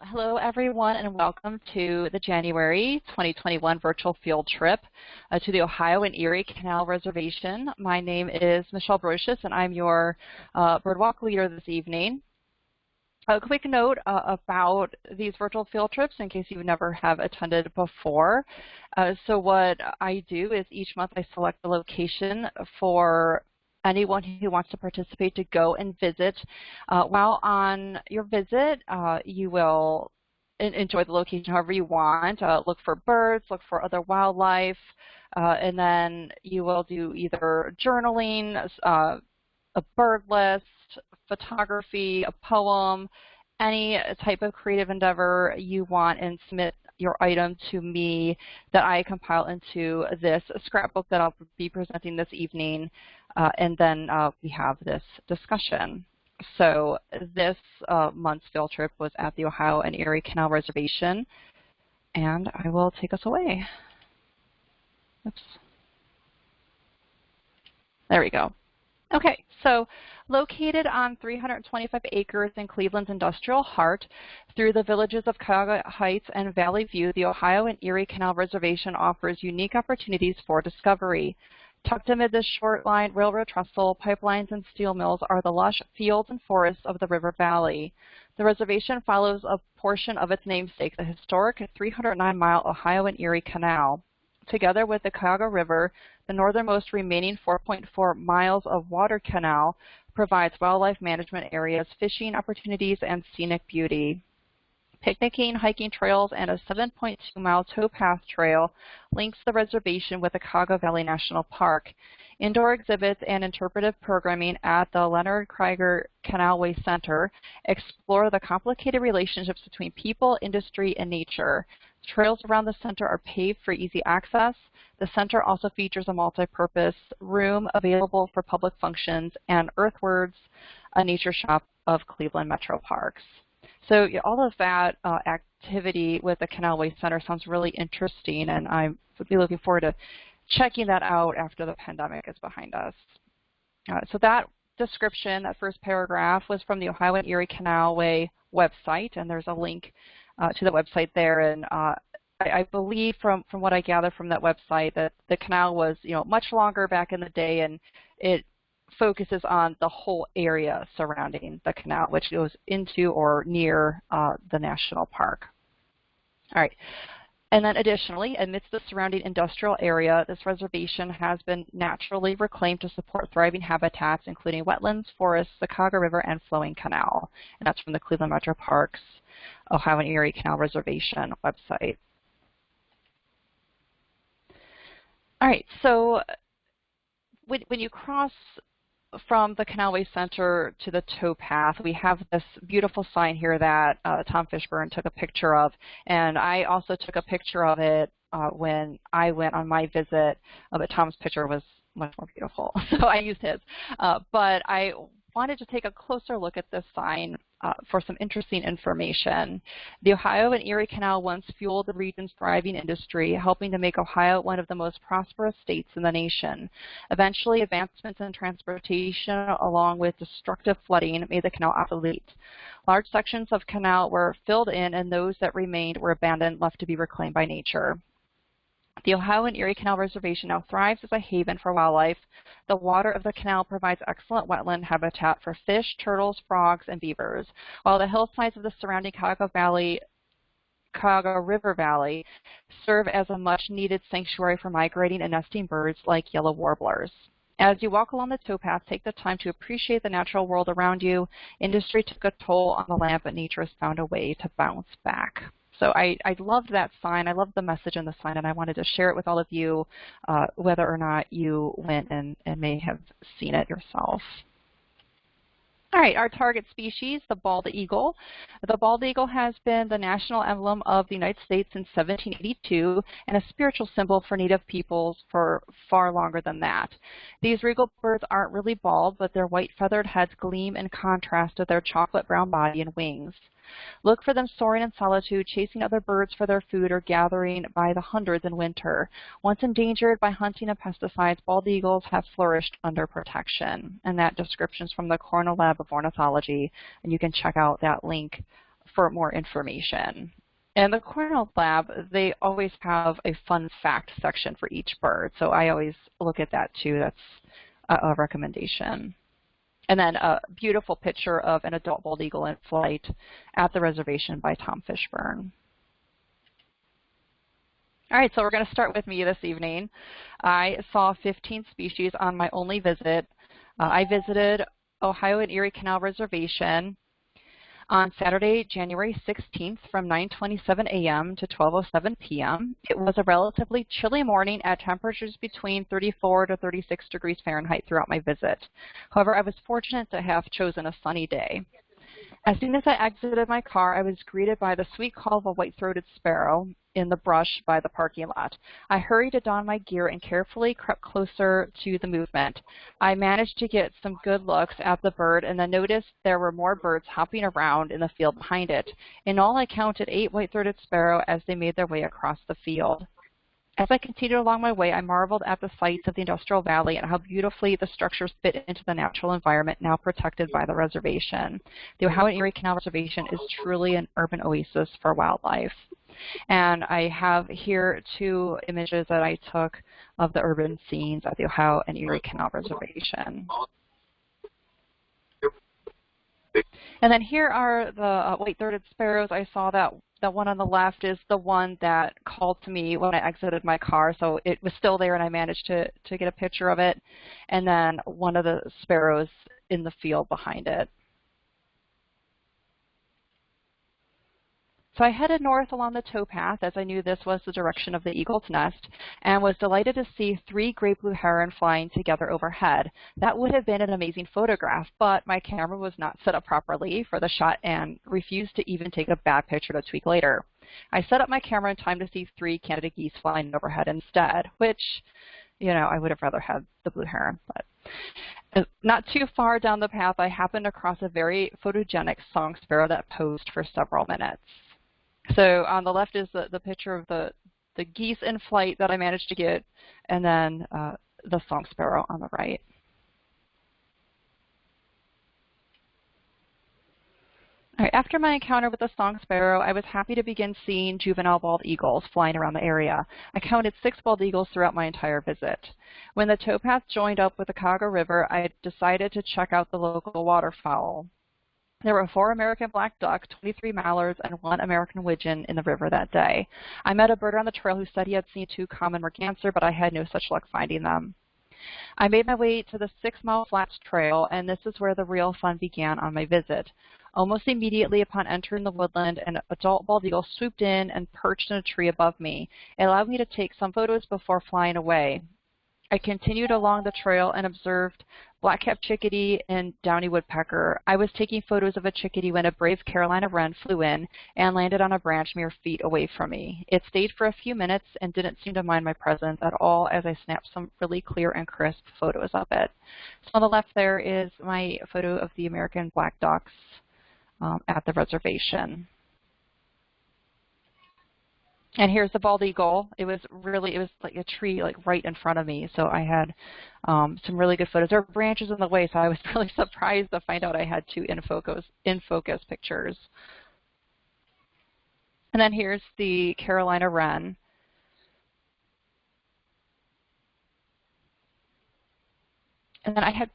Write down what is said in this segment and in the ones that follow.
Um, hello, everyone, and welcome to the January 2021 virtual field trip uh, to the Ohio and Erie Canal Reservation. My name is Michelle Brocious, and I'm your uh, Birdwalk leader this evening. A quick note uh, about these virtual field trips in case you never have attended before. Uh, so what I do is each month I select a location for anyone who wants to participate to go and visit. Uh, while on your visit, uh, you will enjoy the location however you want. Uh, look for birds, look for other wildlife, uh, and then you will do either journaling, uh, a bird list, photography, a poem, any type of creative endeavor you want and submit your item to me that I compile into this scrapbook that I'll be presenting this evening, uh, and then uh, we have this discussion. So this uh, month's field trip was at the Ohio and Erie Canal Reservation, and I will take us away. Oops. There we go. Okay, so located on 325 acres in Cleveland's industrial heart, through the villages of Cuyahoga Heights and Valley View, the Ohio and Erie Canal Reservation offers unique opportunities for discovery. Tucked amid this short line railroad trestle, pipelines, and steel mills are the lush fields and forests of the river valley. The reservation follows a portion of its namesake, the historic 309-mile Ohio and Erie Canal. Together with the Cuyahoga River, the northernmost remaining 4.4 miles of water canal provides wildlife management areas, fishing opportunities, and scenic beauty. Picnicking, hiking trails, and a 7.2-mile towpath trail links the reservation with the Cuyahoga Valley National Park. Indoor exhibits and interpretive programming at the Leonard Krieger Canalway Center explore the complicated relationships between people, industry, and nature. Trails around the center are paved for easy access. The center also features a multi-purpose room available for public functions and EarthWords, a nature shop of Cleveland Metro Parks. So yeah, all of that uh, activity with the Canalway Center sounds really interesting, and I would be looking forward to checking that out after the pandemic is behind us. Uh, so that description, that first paragraph, was from the Ohio and Erie Canalway website, and there's a link uh, to the website there. And uh, I, I, believe from, from what I gather from that website that the canal was you know much longer back in the day, and it focuses on the whole area surrounding the canal, which goes into or near uh, the national park. All right. And then additionally, amidst the surrounding industrial area, this reservation has been naturally reclaimed to support thriving habitats, including wetlands, forests, the Cuyahoga River, and flowing canal. And that's from the Cleveland Metro Parks Ohio and Erie Canal Reservation website. All right, so when, when you cross from the Canalway Center to the towpath, we have this beautiful sign here that uh, Tom Fishburne took a picture of, and I also took a picture of it uh, when I went on my visit, uh, but Tom's picture was much more beautiful, so I used his. Uh, but I wanted to take a closer look at this sign uh, for some interesting information. The Ohio and Erie Canal once fueled the region's thriving industry, helping to make Ohio one of the most prosperous states in the nation. Eventually, advancements in transportation along with destructive flooding made the canal obsolete. Large sections of canal were filled in and those that remained were abandoned, left to be reclaimed by nature. The Ohio and Erie Canal Reservation now thrives as a haven for wildlife. The water of the canal provides excellent wetland habitat for fish, turtles, frogs, and beavers, while the hillsides of the surrounding Cuyahoga Valley Cuyahoga River Valley serve as a much-needed sanctuary for migrating and nesting birds like yellow warblers. As you walk along the towpath, take the time to appreciate the natural world around you. Industry took a toll on the land, but nature has found a way to bounce back. So I, I loved that sign. I loved the message in the sign, and I wanted to share it with all of you, uh, whether or not you went and, and may have seen it yourself. All right, our target species, the bald eagle. The bald eagle has been the national emblem of the United States since 1782 and a spiritual symbol for Native peoples for far longer than that. These regal birds aren't really bald, but their white feathered heads gleam in contrast to their chocolate brown body and wings. Look for them soaring in solitude, chasing other birds for their food, or gathering by the hundreds in winter. Once endangered by hunting and pesticides, bald eagles have flourished under protection. And that description is from the Cornell Lab of Ornithology, and you can check out that link for more information. And the Cornell Lab, they always have a fun fact section for each bird, so I always look at that too. That's a, a recommendation. And then a beautiful picture of an adult bald eagle in flight at the reservation by Tom Fishburne. All right, so we're going to start with me this evening. I saw 15 species on my only visit. Uh, I visited Ohio and Erie Canal Reservation on Saturday, January 16th from 9.27 a.m. to 12.07 p.m. It was a relatively chilly morning at temperatures between 34 to 36 degrees Fahrenheit throughout my visit. However, I was fortunate to have chosen a sunny day. As soon as I exited my car, I was greeted by the sweet call of a white-throated sparrow in the brush by the parking lot. I hurried to don my gear and carefully crept closer to the movement. I managed to get some good looks at the bird and then noticed there were more birds hopping around in the field behind it. In all, I counted eight white-throated sparrow as they made their way across the field. As I continued along my way, I marveled at the sights of the Industrial Valley and how beautifully the structures fit into the natural environment now protected by the reservation. The Ohio and Erie Canal Reservation is truly an urban oasis for wildlife. And I have here two images that I took of the urban scenes at the Ohio and Erie Canal Reservation. And then here are the uh, white-throated sparrows. I saw that the one on the left is the one that called to me when I exited my car. So it was still there and I managed to, to get a picture of it. And then one of the sparrows in the field behind it. So I headed north along the towpath as I knew this was the direction of the eagle's nest and was delighted to see three great blue heron flying together overhead. That would have been an amazing photograph, but my camera was not set up properly for the shot and refused to even take a bad picture to tweak later. I set up my camera in time to see three Canada geese flying overhead instead, which, you know, I would have rather had the blue heron, but uh, not too far down the path, I happened across a very photogenic song sparrow that posed for several minutes. So on the left is the, the picture of the, the geese in flight that I managed to get, and then uh, the song sparrow on the right. After my encounter with the song sparrow, I was happy to begin seeing juvenile bald eagles flying around the area. I counted six bald eagles throughout my entire visit. When the towpath joined up with the Cuyahoga River, I decided to check out the local waterfowl. There were four American black duck, 23 mallards, and one American widgeon in the river that day. I met a birder on the trail who said he had seen two common merganser, but I had no such luck finding them. I made my way to the Six Mile Flats Trail, and this is where the real fun began on my visit. Almost immediately upon entering the woodland, an adult bald eagle swooped in and perched in a tree above me. It allowed me to take some photos before flying away. I continued along the trail and observed black-capped chickadee and downy woodpecker. I was taking photos of a chickadee when a brave Carolina wren flew in and landed on a branch mere feet away from me. It stayed for a few minutes and didn't seem to mind my presence at all as I snapped some really clear and crisp photos of it. So on the left there is my photo of the American black ducks um, at the reservation. And here's the bald eagle. It was really, it was like a tree like right in front of me. So I had um, some really good photos. There were branches in the way, so I was really surprised to find out I had two in focus, in focus pictures. And then here's the Carolina wren. And then I had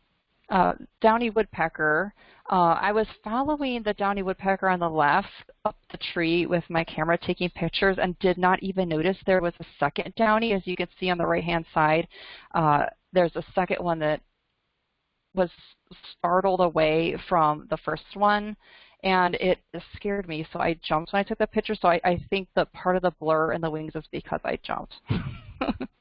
uh, downy woodpecker. Uh, I was following the downy woodpecker on the left up the tree with my camera taking pictures and did not even notice there was a second downy. As you can see on the right-hand side, uh, there's a second one that was startled away from the first one and it scared me so I jumped when I took the picture so I, I think that part of the blur in the wings is because I jumped.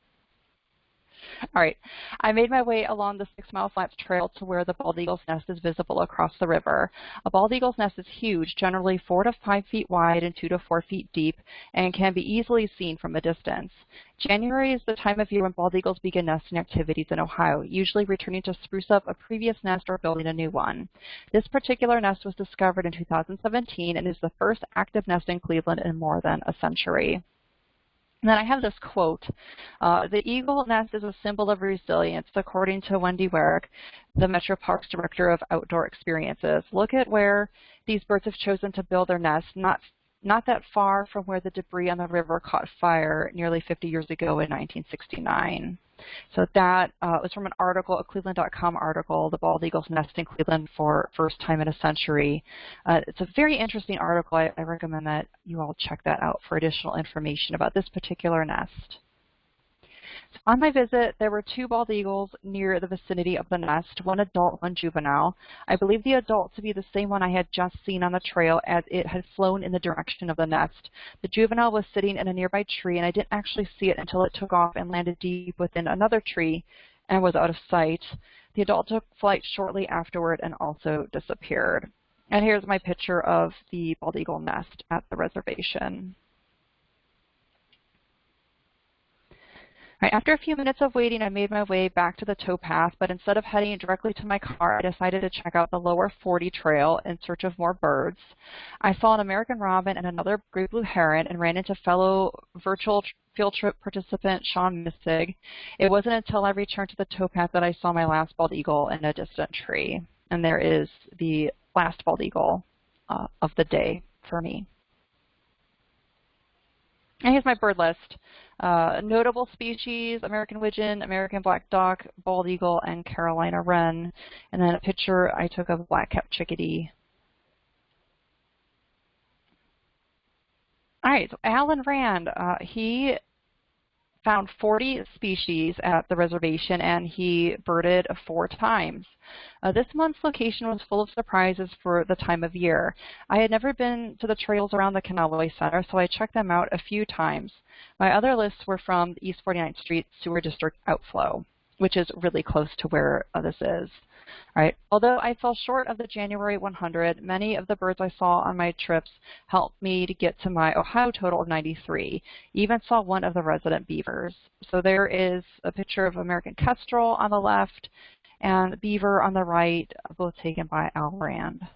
All right. I made my way along the Six Mile Flats Trail to where the bald eagle's nest is visible across the river. A bald eagle's nest is huge, generally four to five feet wide and two to four feet deep, and can be easily seen from a distance. January is the time of year when bald eagles begin nesting activities in Ohio, usually returning to spruce up a previous nest or building a new one. This particular nest was discovered in 2017 and is the first active nest in Cleveland in more than a century. And then I have this quote, uh, the eagle nest is a symbol of resilience, according to Wendy Weirich, the Metro Parks Director of Outdoor Experiences. Look at where these birds have chosen to build their nest not not that far from where the debris on the river caught fire nearly 50 years ago in 1969. So that uh, was from an article, a Cleveland.com article, The Bald Eagle's Nest in Cleveland for First Time in a Century. Uh, it's a very interesting article. I, I recommend that you all check that out for additional information about this particular nest. On my visit, there were two bald eagles near the vicinity of the nest, one adult, one juvenile. I believe the adult to be the same one I had just seen on the trail as it had flown in the direction of the nest. The juvenile was sitting in a nearby tree, and I didn't actually see it until it took off and landed deep within another tree and was out of sight. The adult took flight shortly afterward and also disappeared. And here's my picture of the bald eagle nest at the reservation. Right, after a few minutes of waiting, I made my way back to the towpath, but instead of heading directly to my car, I decided to check out the lower 40 trail in search of more birds. I saw an American robin and another great blue heron and ran into fellow virtual field trip participant Sean Missig. It wasn't until I returned to the towpath that I saw my last bald eagle in a distant tree. And there is the last bald eagle uh, of the day for me. And here's my bird list. Uh, notable species, American widgeon, American black duck, bald eagle, and Carolina wren. And then a picture I took of black-capped chickadee. All right, so Alan Rand, uh, he found 40 species at the reservation and he birded four times. Uh, this month's location was full of surprises for the time of year. I had never been to the trails around the Canalway Center, so I checked them out a few times. My other lists were from the East 49th Street Sewer District outflow, which is really close to where uh, this is. Right. Although I fell short of the January 100, many of the birds I saw on my trips helped me to get to my Ohio total of 93. Even saw one of the resident beavers. So there is a picture of American kestrel on the left and beaver on the right, both taken by Al Rand.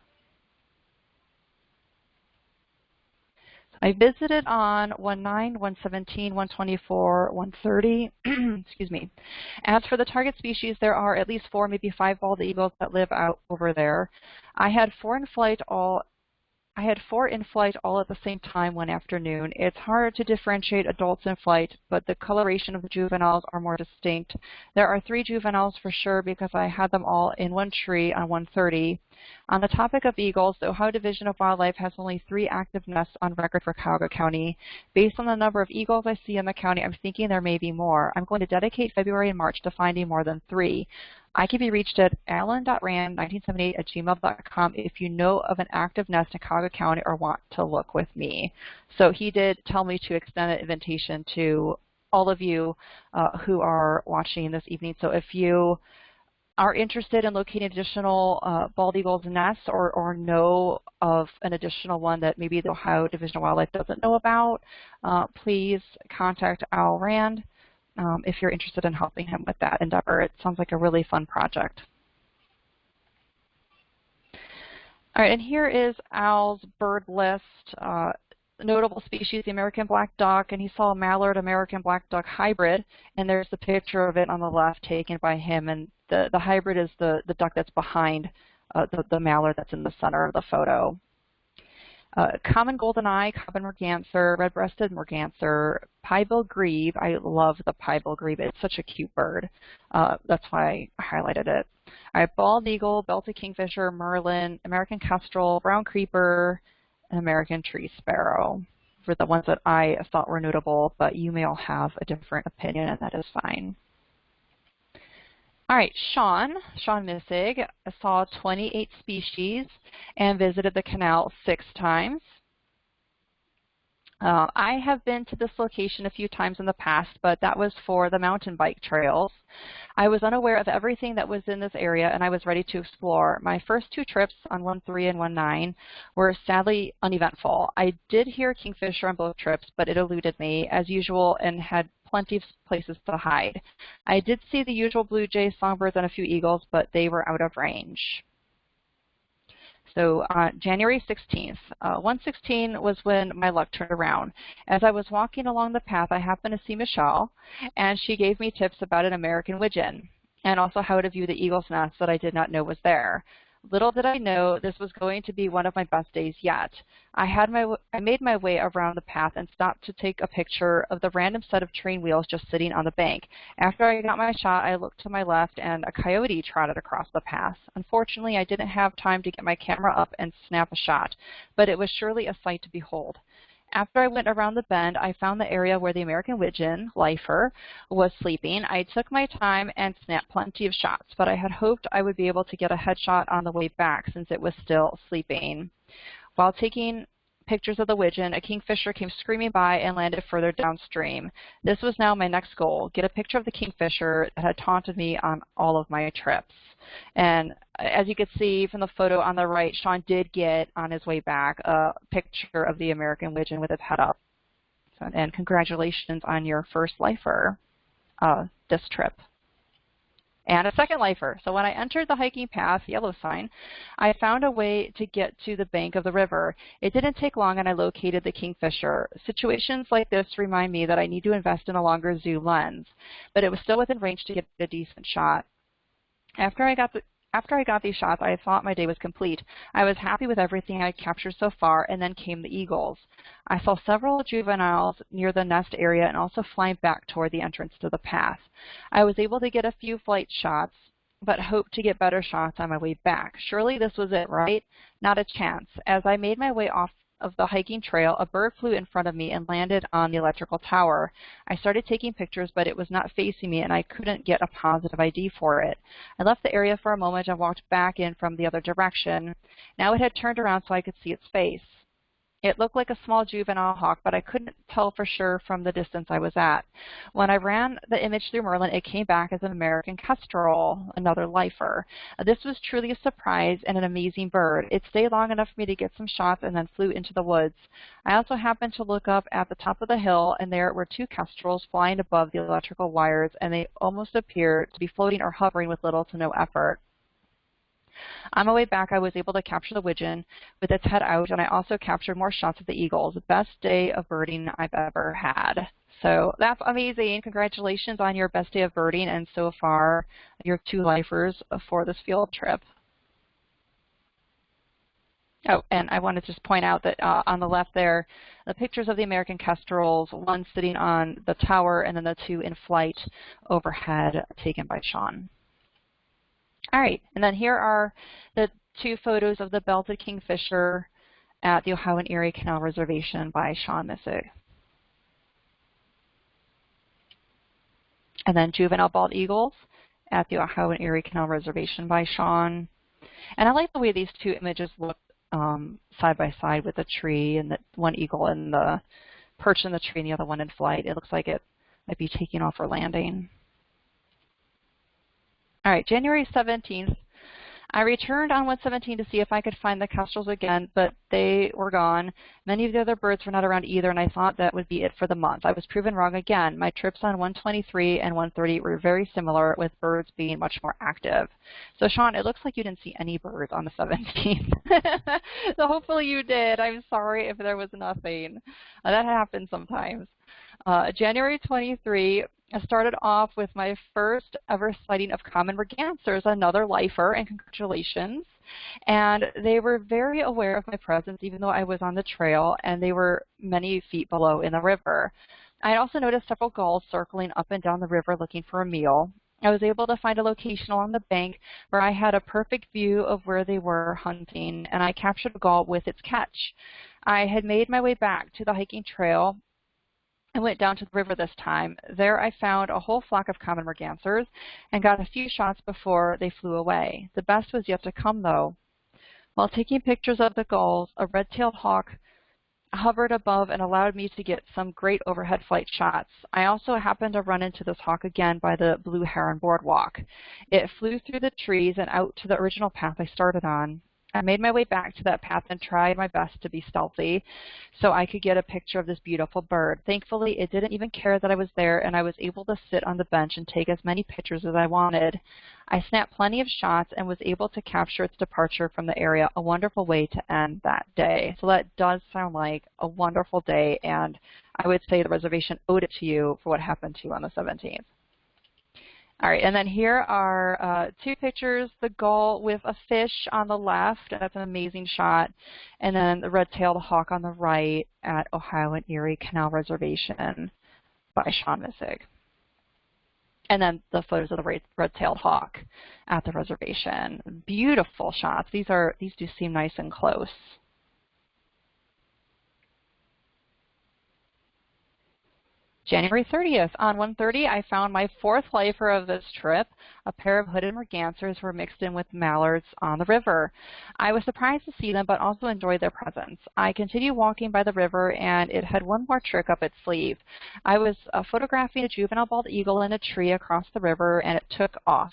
I visited on 19, 117, 124, 130. Excuse me. As for the target species, there are at least four, maybe five bald eagles that live out over there. I had four in flight all I had four in flight all at the same time one afternoon. It's hard to differentiate adults in flight, but the coloration of the juveniles are more distinct. There are three juveniles for sure because I had them all in one tree on 130. On the topic of eagles, the Ohio Division of Wildlife has only three active nests on record for Cuyahoga County. Based on the number of eagles I see in the county, I'm thinking there may be more. I'm going to dedicate February and March to finding more than three. I can be reached at alan.rand1978 at gmail.com if you know of an active nest in Cuyahoga County or want to look with me. So he did tell me to extend an invitation to all of you uh, who are watching this evening. So if you are interested in locating additional uh, bald eagles nests or, or know of an additional one that maybe the Ohio Division of Wildlife doesn't know about, uh, please contact Al Rand um, if you're interested in helping him with that endeavor. It sounds like a really fun project. All right, and here is Al's bird list. Uh, notable species, the American black duck, and he saw a mallard American black duck hybrid, and there's the picture of it on the left taken by him, and the, the hybrid is the, the duck that's behind uh, the, the mallard that's in the center of the photo. Uh, common goldeneye, common merganser, red-breasted merganser, pied-billed grebe. I love the pied-billed grebe. It's such a cute bird. Uh, that's why I highlighted it. All right, bald eagle, belted kingfisher, merlin, American kestrel, brown creeper, and American tree sparrow for the ones that I thought were notable, but you may all have a different opinion, and that is fine. All right, Sean, Sean Missig, saw 28 species and visited the canal six times. Uh, I have been to this location a few times in the past, but that was for the mountain bike trails. I was unaware of everything that was in this area, and I was ready to explore. My first two trips on 1-3 and 1-9 were sadly uneventful. I did hear kingfisher on both trips, but it eluded me, as usual, and had plenty of places to hide. I did see the usual blue jays, songbirds, and a few eagles, but they were out of range. So uh, January 16th. Uh, 116 was when my luck turned around. As I was walking along the path, I happened to see Michelle, and she gave me tips about an American widgeon and also how to view the eagle's nest that I did not know was there. Little did I know this was going to be one of my best days yet. I had my I made my way around the path and stopped to take a picture of the random set of train wheels just sitting on the bank. After I got my shot, I looked to my left and a coyote trotted across the path. Unfortunately, I didn't have time to get my camera up and snap a shot, but it was surely a sight to behold. After I went around the bend, I found the area where the American widgeon, lifer, was sleeping. I took my time and snapped plenty of shots, but I had hoped I would be able to get a headshot on the way back since it was still sleeping. While taking pictures of the widgeon, a kingfisher came screaming by and landed further downstream. This was now my next goal, get a picture of the kingfisher that had taunted me on all of my trips. And as you can see from the photo on the right, Sean did get, on his way back, a picture of the American widgeon with its head up. And congratulations on your first lifer uh, this trip and a second lifer. So when I entered the hiking path, yellow sign, I found a way to get to the bank of the river. It didn't take long and I located the kingfisher. Situations like this remind me that I need to invest in a longer zoom lens, but it was still within range to get a decent shot. After I got the, after I got these shots, I thought my day was complete. I was happy with everything I had captured so far, and then came the eagles. I saw several juveniles near the nest area and also flying back toward the entrance to the path. I was able to get a few flight shots, but hoped to get better shots on my way back. Surely this was it, right? Not a chance. As I made my way off of the hiking trail, a bird flew in front of me and landed on the electrical tower. I started taking pictures, but it was not facing me, and I couldn't get a positive ID for it. I left the area for a moment and walked back in from the other direction. Now it had turned around so I could see its face. It looked like a small juvenile hawk, but I couldn't tell for sure from the distance I was at. When I ran the image through Merlin, it came back as an American kestrel, another lifer. This was truly a surprise and an amazing bird. It stayed long enough for me to get some shots and then flew into the woods. I also happened to look up at the top of the hill, and there were two kestrels flying above the electrical wires, and they almost appeared to be floating or hovering with little to no effort. On my way back, I was able to capture the widgeon with its head out, and I also captured more shots of the eagles. Best day of birding I've ever had. So that's amazing. Congratulations on your best day of birding and so far your two lifers for this field trip. Oh, and I want to just point out that uh, on the left there, the pictures of the American kestrels, one sitting on the tower and then the two in flight overhead taken by Sean. All right, and then here are the two photos of the belted kingfisher at the Ohio and Erie Canal Reservation by Sean Missig. And then juvenile bald eagles at the Ohio and Erie Canal Reservation by Sean. And I like the way these two images look um, side by side with the tree and the one eagle in the perch in the tree and the other one in flight. It looks like it might be taking off or landing. All right, January 17th, I returned on 117 to see if I could find the kestrels again, but they were gone. Many of the other birds were not around either, and I thought that would be it for the month. I was proven wrong again. My trips on 123 and 130 were very similar, with birds being much more active. So, Sean, it looks like you didn't see any birds on the 17th. so hopefully you did. I'm sorry if there was nothing. That happens sometimes. Uh, January 23, I started off with my first ever sighting of common mergansers, another lifer, and congratulations. And they were very aware of my presence even though I was on the trail and they were many feet below in the river. I also noticed several gulls circling up and down the river looking for a meal. I was able to find a location along the bank where I had a perfect view of where they were hunting, and I captured a gull with its catch. I had made my way back to the hiking trail I went down to the river this time. There I found a whole flock of common mergansers and got a few shots before they flew away. The best was yet to come, though. While taking pictures of the gulls, a red-tailed hawk hovered above and allowed me to get some great overhead flight shots. I also happened to run into this hawk again by the Blue Heron Boardwalk. It flew through the trees and out to the original path I started on. I made my way back to that path and tried my best to be stealthy so I could get a picture of this beautiful bird. Thankfully, it didn't even care that I was there, and I was able to sit on the bench and take as many pictures as I wanted. I snapped plenty of shots and was able to capture its departure from the area, a wonderful way to end that day. So that does sound like a wonderful day, and I would say the reservation owed it to you for what happened to you on the 17th. All right, and then here are uh, two pictures, the gull with a fish on the left, that's an amazing shot, and then the red-tailed hawk on the right at Ohio and Erie Canal Reservation by Sean Missig. And then the photos of the red-tailed hawk at the reservation. Beautiful shots. These are these do seem nice and close. January 30th, on 1:30, I found my fourth lifer of this trip. A pair of hooded mergansers were mixed in with mallards on the river. I was surprised to see them, but also enjoyed their presence. I continued walking by the river, and it had one more trick up its sleeve. I was uh, photographing a juvenile bald eagle in a tree across the river, and it took off.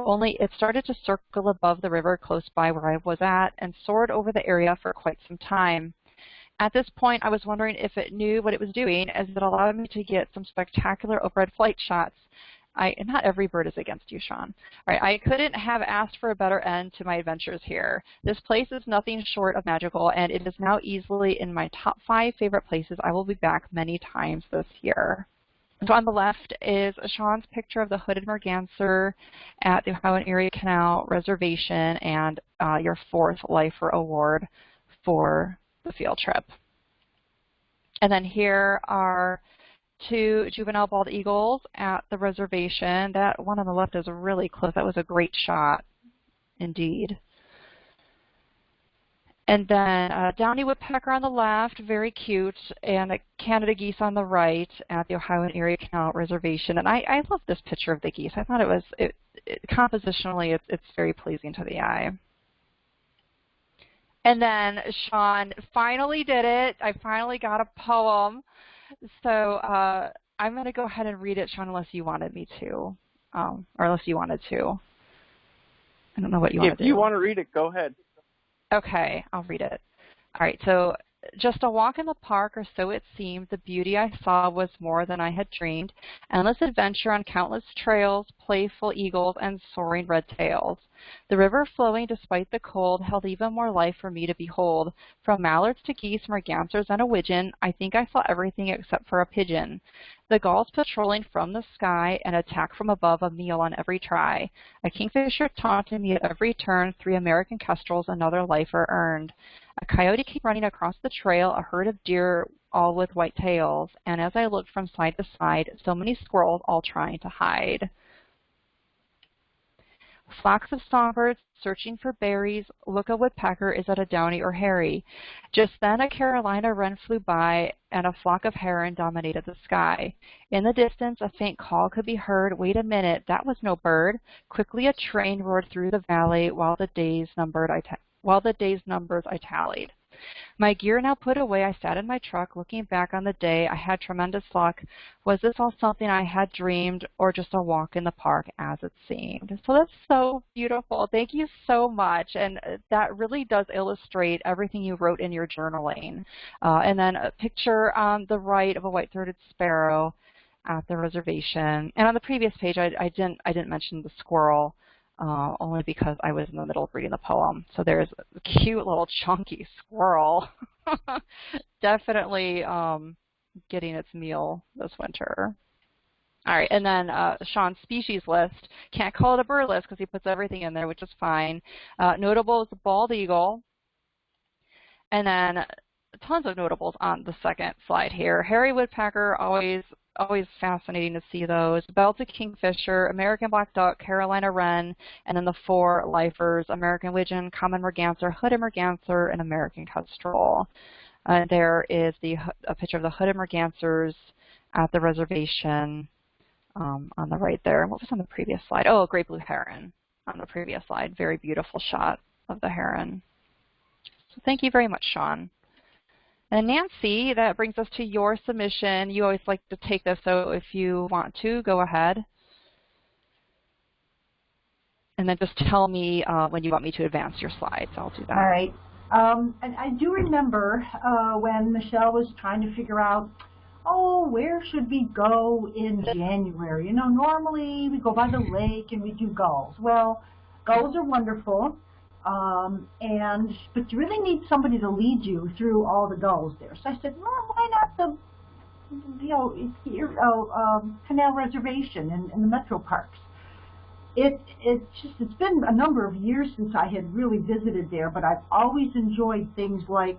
Only it started to circle above the river close by where I was at and soared over the area for quite some time. At this point, I was wondering if it knew what it was doing, as it allowed me to get some spectacular overhead flight shots. I, not every bird is against you, Sean. All right, I couldn't have asked for a better end to my adventures here. This place is nothing short of magical, and it is now easily in my top five favorite places. I will be back many times this year. So on the left is Sean's picture of the hooded merganser at the Ohio and Erie Canal Reservation and uh, your fourth Lifer Award for the field trip. And then here are two juvenile bald eagles at the reservation. That one on the left is really close. That was a great shot indeed. And then uh, downy woodpecker on the left, very cute, and a Canada geese on the right at the Ohio and Erie Canal Reservation. And I, I love this picture of the geese. I thought it was, it, it, compositionally, it's, it's very pleasing to the eye. And then Sean finally did it. I finally got a poem. So uh, I'm going to go ahead and read it, Sean, unless you wanted me to, um, or unless you wanted to. I don't know what you want to do. If you want to read it, go ahead. Okay, I'll read it. All right, so just a walk in the park, or so it seemed, the beauty I saw was more than I had dreamed. Endless adventure on countless trails, playful eagles, and soaring red tails. The river flowing despite the cold held even more life for me to behold. From mallards to geese, mergansers, and a widgeon, I think I saw everything except for a pigeon. The gulls patrolling from the sky, an attack from above, a meal on every try. A kingfisher taunted me at every turn, three American kestrels, another lifer earned. A coyote came running across the trail, a herd of deer all with white tails, and as I looked from side to side, so many squirrels all trying to hide. Flocks of songbirds searching for berries. Look a woodpecker is at a downy or hairy. Just then a Carolina wren flew by, and a flock of heron dominated the sky. In the distance, a faint call could be heard. Wait a minute, that was no bird. Quickly a train roared through the valley while the days numbered I while the day's numbers I tallied. My gear now put away, I sat in my truck looking back on the day. I had tremendous luck. Was this all something I had dreamed or just a walk in the park as it seemed? So that's so beautiful. Thank you so much. And that really does illustrate everything you wrote in your journaling. Uh, and then a picture on the right of a white-throated sparrow at the reservation. And on the previous page, I, I didn't I didn't mention the squirrel uh, only because I was in the middle of reading the poem. So there's a cute little chunky squirrel. Definitely um, getting its meal this winter. All right, and then uh, Sean's species list. Can't call it a bird list because he puts everything in there, which is fine. Uh, notable is the bald eagle. And then tons of notables on the second slide here. Hairy woodpecker, always always fascinating to see those. Belted kingfisher, American black duck, Carolina wren, and then the four lifers, American Wigeon, common merganser, hooded merganser, and American kestrel. Uh, there is the a picture of the hooded mergansers at the reservation um, on the right there. What was on the previous slide? Oh, great blue heron on the previous slide. Very beautiful shot of the heron. So thank you very much, Sean. And Nancy, that brings us to your submission. You always like to take this, so if you want to, go ahead. And then just tell me uh, when you want me to advance your slides. I'll do that. All right. Um, and I do remember uh, when Michelle was trying to figure out, oh, where should we go in January? You know, normally we go by the lake and we do gulls. Well, gulls are wonderful. Um, and but you really need somebody to lead you through all the gulls there. So I said, well, why not the you know here, oh, um, Canal Reservation and, and the metro parks? it it's just it's been a number of years since I had really visited there, but I've always enjoyed things like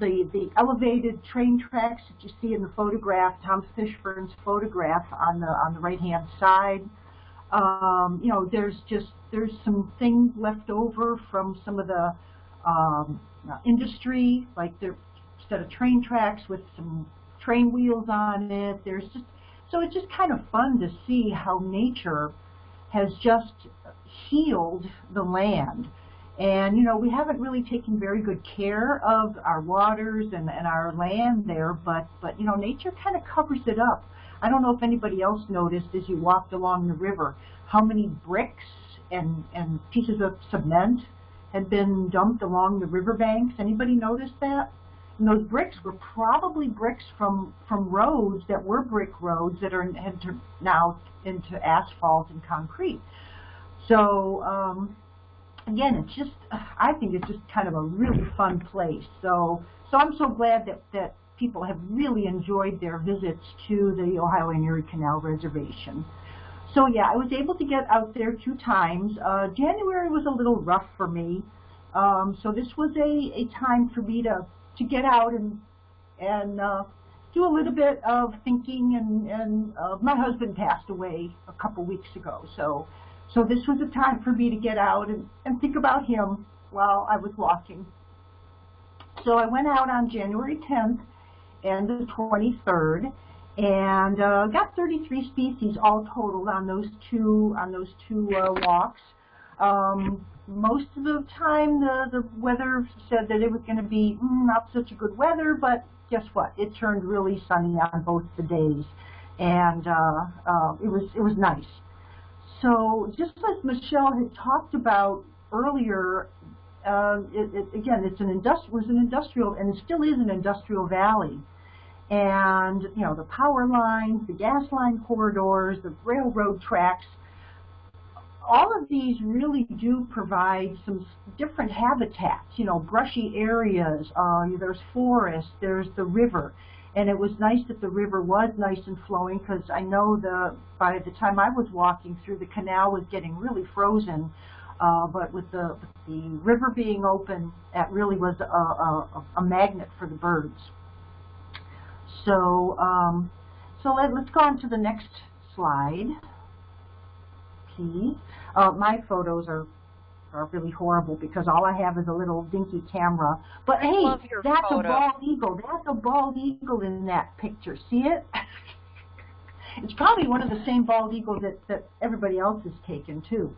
the the elevated train tracks that you see in the photograph, Tom Fishburne's photograph on the on the right hand side. Um, you know, there's just there's some things left over from some of the um, industry, like there instead of train tracks with some train wheels on it. There's just so it's just kind of fun to see how nature has just healed the land. And, you know, we haven't really taken very good care of our waters and, and our land there, but, but, you know, nature kind of covers it up. I don't know if anybody else noticed as you walked along the river how many bricks and, and pieces of cement had been dumped along the riverbanks. Anybody notice that? And those bricks were probably bricks from, from roads that were brick roads that are had now into asphalt and concrete. So um, again, it's just I think it's just kind of a really fun place. So so I'm so glad that that people have really enjoyed their visits to the Ohio and Erie Canal Reservation. So yeah, I was able to get out there two times. Uh, January was a little rough for me, um, so this was a, a time for me to to get out and and uh, do a little bit of thinking. And and uh, my husband passed away a couple weeks ago, so so this was a time for me to get out and, and think about him while I was walking. So I went out on January 10th and the 23rd and uh, got 33 species all totaled on those two on those two uh, walks. Um, most of the time the, the weather said that it was going to be mm, not such a good weather, but guess what? It turned really sunny on both the days, and uh, uh, it was it was nice. So just as Michelle had talked about earlier, uh, it, it, again, it's an industri was an industrial, and it still is an industrial valley. And, you know, the power lines, the gas line corridors, the railroad tracks, all of these really do provide some different habitats, you know, brushy areas, uh, there's forest, there's the river and it was nice that the river was nice and flowing because I know the by the time I was walking through the canal was getting really frozen. Uh, but with the, the river being open, that really was a, a, a magnet for the birds. So, um, so let, us go on to the next slide, please. Uh, my photos are are really horrible because all I have is a little dinky camera. But hey, that's photo. a bald eagle. That's a bald eagle in that picture. See it? it's probably one of the same bald eagles that, that everybody else has taken too.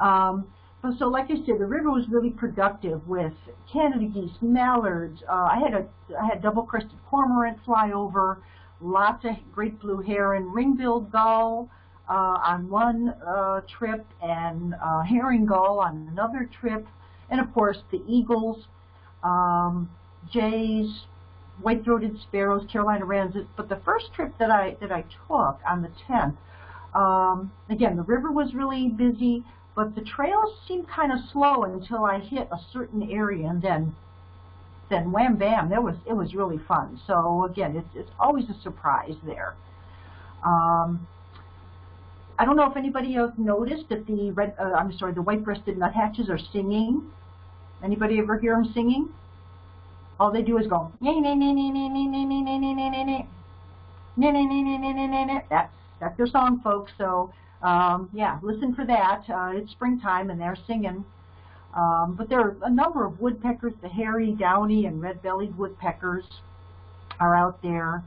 Um, but so like I said, the river was really productive with Canada geese, mallards. Uh, I had a I had double-crested cormorant fly over, lots of great blue heron, ring-billed gull, uh, on one uh, trip and uh, herring gull on another trip, and of course the eagles, um, jays, white-throated sparrows, Carolina wrens. But the first trip that I that I took on the 10th, um, again the river was really busy, but the trails seemed kind of slow until I hit a certain area, and then then wham bam, there was it was really fun. So again, it's it's always a surprise there. Um, I don't know if anybody else noticed that the red, uh, I'm sorry, the white-breasted nuthatches are singing. Anybody ever hear them singing? All they do is go, that's that's their song, folks. So um, yeah, listen for that. Uh, it's springtime and they're singing. Um, but there are a number of woodpeckers, the hairy, downy, and red-bellied woodpeckers are out there.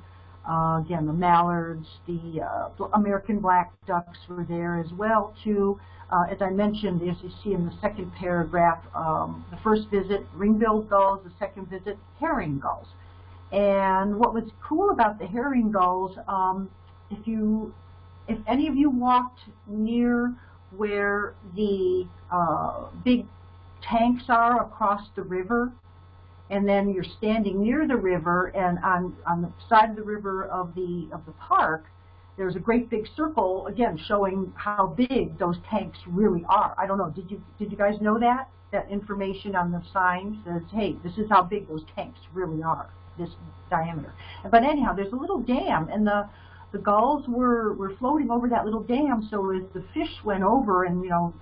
Uh, again, the mallards, the uh, American black ducks were there as well too. Uh, as I mentioned, as you see in the second paragraph, um, the first visit, ring-billed gulls, the second visit, herring gulls. And what was cool about the herring gulls, um, if you, if any of you walked near where the uh, big tanks are across the river, and then you're standing near the river and on, on the side of the river of the, of the park, there's a great big circle, again, showing how big those tanks really are. I don't know, did you, did you guys know that? That information on the sign says, hey, this is how big those tanks really are, this diameter. But anyhow, there's a little dam, and the, the gulls were, were floating over that little dam, so as the fish went over and, you know,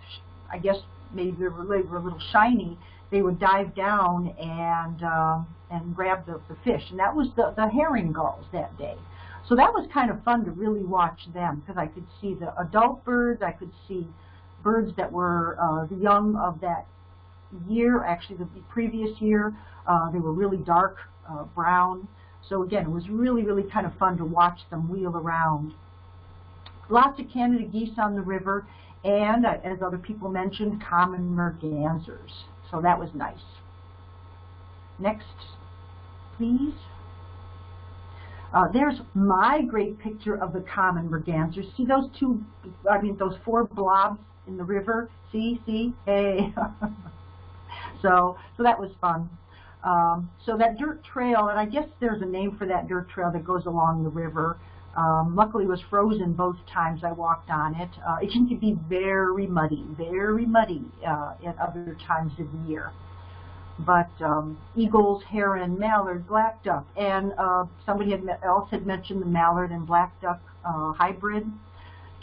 I guess maybe they were, they were a little shiny, they would dive down and um, and grab the, the fish. And that was the, the herring gulls that day. So that was kind of fun to really watch them because I could see the adult birds, I could see birds that were uh, the young of that year, actually the previous year. Uh, they were really dark uh, brown. So again, it was really, really kind of fun to watch them wheel around. Lots of Canada geese on the river, and uh, as other people mentioned, common mergansers. So that was nice. Next, please. Uh, there's my great picture of the common mergansers. See those two, I mean those four blobs in the river? See, see, hey. so, so that was fun. Um, so that dirt trail, and I guess there's a name for that dirt trail that goes along the river. Um, luckily, it was frozen both times I walked on it. Uh, it can be very muddy, very muddy uh, at other times of the year. But um, eagles, heron, mallard, black duck, and uh, somebody had else had mentioned the mallard and black duck uh, hybrid.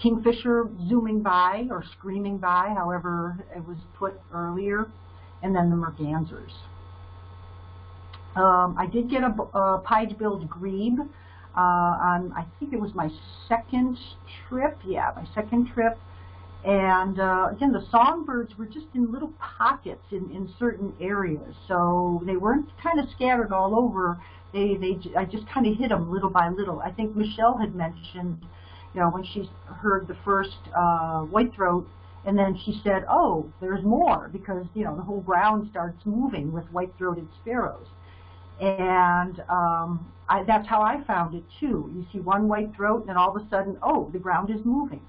Kingfisher zooming by or screaming by, however it was put earlier, and then the mergansers. Um, I did get a, a pied-billed grebe uh, on, I think it was my second trip. Yeah, my second trip. And uh, again, the songbirds were just in little pockets in, in certain areas. So they weren't kind of scattered all over. They, they, I just kind of hit them little by little. I think Michelle had mentioned, you know, when she heard the first uh, whitethroat, and then she said, oh, there's more, because, you know, the whole ground starts moving with white-throated sparrows. And um, I, that's how I found it too. You see one white throat and then all of a sudden, oh, the ground is moving.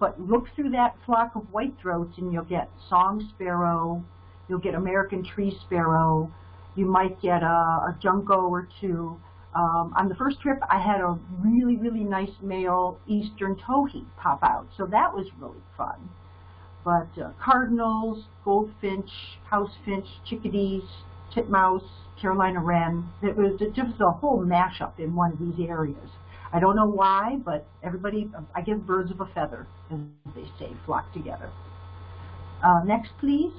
But look through that flock of white throats and you'll get song sparrow, you'll get American tree sparrow, you might get a, a junco or two. Um, on the first trip, I had a really, really nice male eastern towhee pop out, so that was really fun. But uh, cardinals, goldfinch, housefinch, chickadees, titmouse, Carolina wren. It was just a whole mashup in one of these areas. I don't know why, but everybody, I guess birds of a feather, as they say, flock together. Uh, next, please.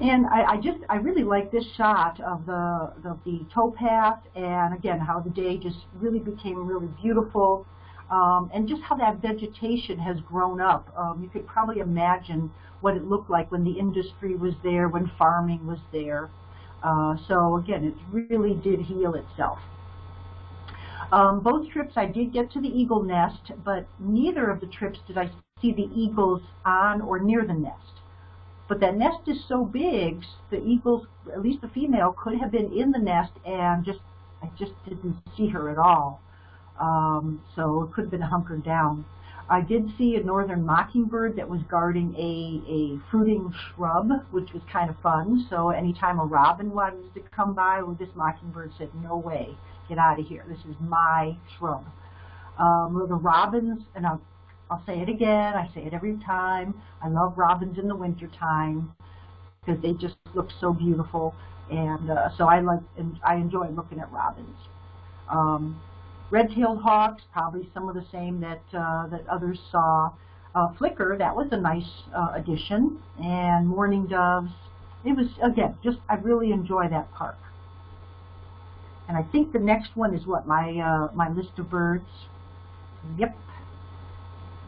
And I, I, just, I really like this shot of the, the, the towpath and again, how the day just really became really beautiful. Um, and just how that vegetation has grown up. Um, you could probably imagine what it looked like when the industry was there, when farming was there. Uh, so again, it really did heal itself. Um, both trips I did get to the eagle nest, but neither of the trips did I see the eagles on or near the nest. But that nest is so big, the eagles, at least the female, could have been in the nest and just I just didn't see her at all. Um, so it could have been hunkered down. I did see a northern mockingbird that was guarding a, a fruiting shrub, which was kind of fun. So anytime a robin wanted to come by, well, this mockingbird said, no way, get out of here. This is my shrub. Um, the robins, and I'll, I'll say it again, I say it every time, I love robins in the wintertime because they just look so beautiful. And uh, so I like, and I enjoy looking at robins. Um, Red-tailed hawks, probably some of the same that, uh, that others saw. Uh, flicker, that was a nice uh, addition. And mourning doves. It was, again, just, I really enjoy that park. And I think the next one is what, my, uh, my list of birds. Yep.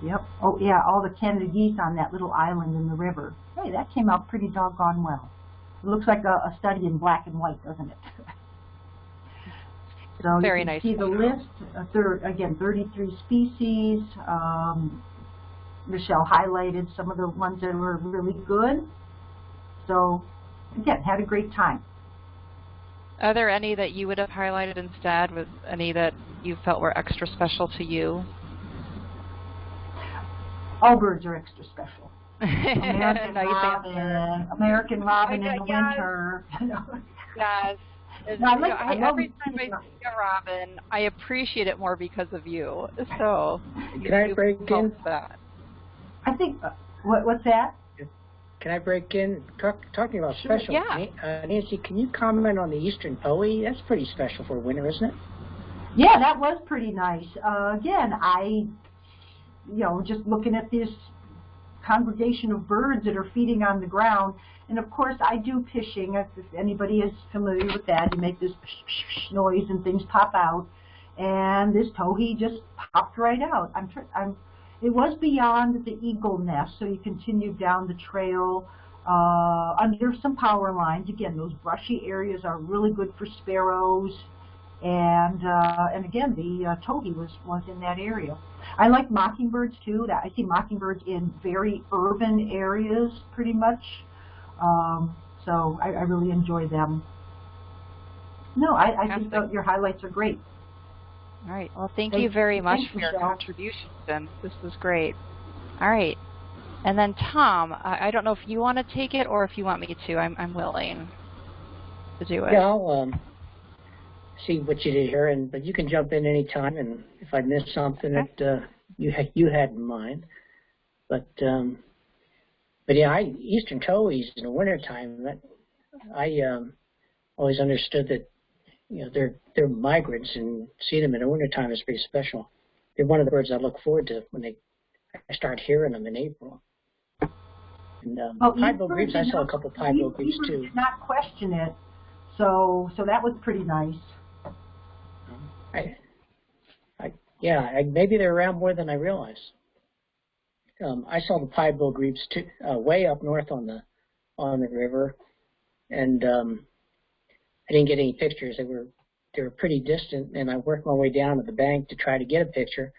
Yep. Oh, yeah, all the Canada geese on that little island in the river. Hey, that came out pretty doggone well. It looks like a, a study in black and white, doesn't it? So Very you can nice see the list, uh, thir again, 33 species. Um, Michelle highlighted some of the ones that were really good. So again, had a great time. Are there any that you would have highlighted instead? Was any that you felt were extra special to you? All birds are extra special. American robin, American robin in the yes. winter. yes. No, I You know, I love every time I see a robin, I appreciate it more because of you. So Can I break help in? that. I think, uh, what, what's that? Can I break in? Talk, talking about Sure, special, yeah. Uh, Nancy, can you comment on the eastern Poe? That's pretty special for winter, isn't it? Yeah, that was pretty nice. Uh, again, I, you know, just looking at this congregation of birds that are feeding on the ground, and of course I do pishing. If anybody is familiar with that, you make this noise and things pop out, and this towhee just popped right out. I'm, I'm, it was beyond the eagle nest, so you continued down the trail uh, under some power lines. Again, those brushy areas are really good for sparrows. And uh, and again, the uh, towhee was was in that area. I like mockingbirds too. That I see mockingbirds in very urban areas, pretty much. Um, so I, I really enjoy them. No, I, I think your highlights are great. All right. Well, thank, thank you very much for your contributions, and this was great. All right. And then Tom, I, I don't know if you want to take it or if you want me to. I'm, I'm willing to do it. Yeah, I'll um, see what you did here, and but you can jump in any time, and if I miss something okay. that uh, you had you had in mind. But um, but yeah, I eastern towhees in the wintertime. I um, always understood that you know they're they're migrants, and seeing them in the wintertime is pretty special. They're one of the birds I look forward to when they I start hearing them in April. And um, oh, pied-billed grebes, I saw a couple pied-billed grebes too. Did not question it, so so that was pretty nice. I, I, yeah, I, maybe they're around more than I realize. Um, I saw the pied-billed grebes too, uh, way up north on the on the river, and um, I didn't get any pictures. They were they were pretty distant, and I worked my way down to the bank to try to get a picture.